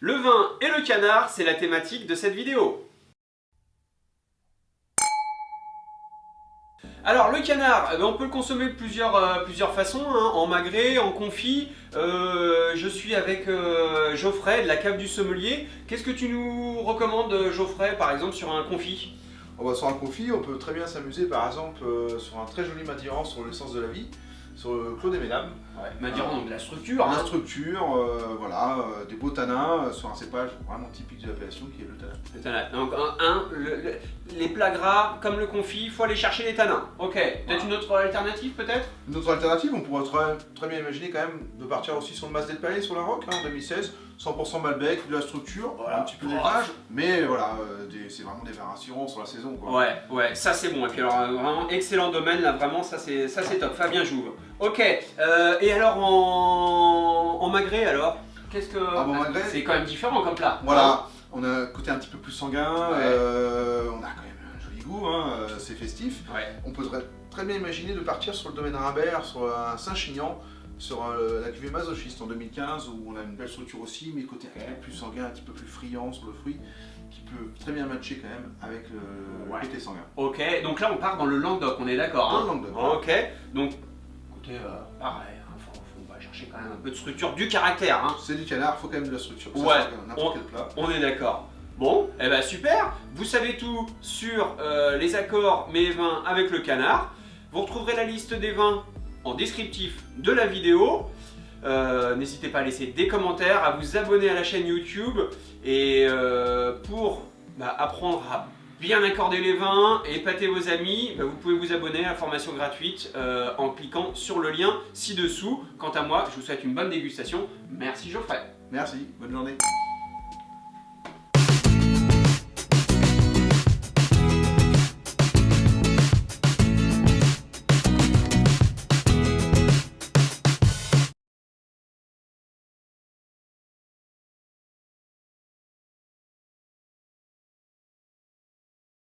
Le vin et le canard, c'est la thématique de cette vidéo. Alors le canard, eh ben, on peut le consommer de plusieurs, euh, plusieurs façons, hein, en magret, en confit. Euh, je suis avec euh, Geoffrey de la cave du sommelier. Qu'est-ce que tu nous recommandes Geoffrey par exemple sur un confit? On va sur un confit, on peut très bien s'amuser par exemple sur un très joli matirant sur l'essence de la vie sur le Clos des Mesdames. Ouais, Madirant, donc la structure. La hein. structure, euh, voilà, euh, des beaux tanins euh, sur un cépage vraiment typique de l'appellation qui est le tanin. Le tanin. Donc, un, les plats gras, comme le confit, il faut aller chercher les tanins. Ok, peut-être une autre alternative peut-être? Une autre alternative, on pourrait très, très, bien imaginer quand même de partir aussi sur le Mas del Palais, sur la Roque, hein, en 2016. 100% Malbec, de la structure, un petit peu d'élevage, mais voilà, c'est vraiment des variations sur la saison. Quoi. Ouais, ouais, ça c'est bon. Et puis alors, vraiment, excellent domaine, là, vraiment, ça c'est top. Fabien Jouve. Ok, euh, et alors en, en magret alors? Qu'est-ce que... Ah, c'est quand même différent comme plat. Voilà, on a un côté un petit peu plus sanguin, euh, on a quand même un joli goût, hein, euh, c'est festif. On peut très, bien imaginer de partir sur le domaine Rimbert, sur un Saint-Chinian, sur la cuvée masochiste en 2015 où on a une belle structure aussi, mais côté un peu plus sanguin, un petit peu plus friand sur le fruit, qui peut très bien matcher quand même avec le côté sanguin. Ok, donc là on part dans le Languedoc, on est d'accord Dans hein le Languedoc. Ok, donc euh, pareil, hein, chercher quand même un peu de structure, du caractère. Hein. C'est du canard, faut quand même de la structure. Ouais, on, plat. on est d'accord. Bon, et eh ben super, vous savez tout sur euh, les accords mes vins avec le canard. Vous retrouverez la liste des vins en descriptif de la vidéo. Euh, n'hésitez pas à laisser des commentaires, à vous abonner à la chaîne YouTube et pour bah, apprendre à bien accorder les vins et épater vos amis, bah, vous pouvez vous abonner à la formation gratuite euh, en cliquant sur le lien ci-dessous. Quant à moi, je vous souhaite une bonne dégustation. Merci Geoffrey. Merci, bonne journée.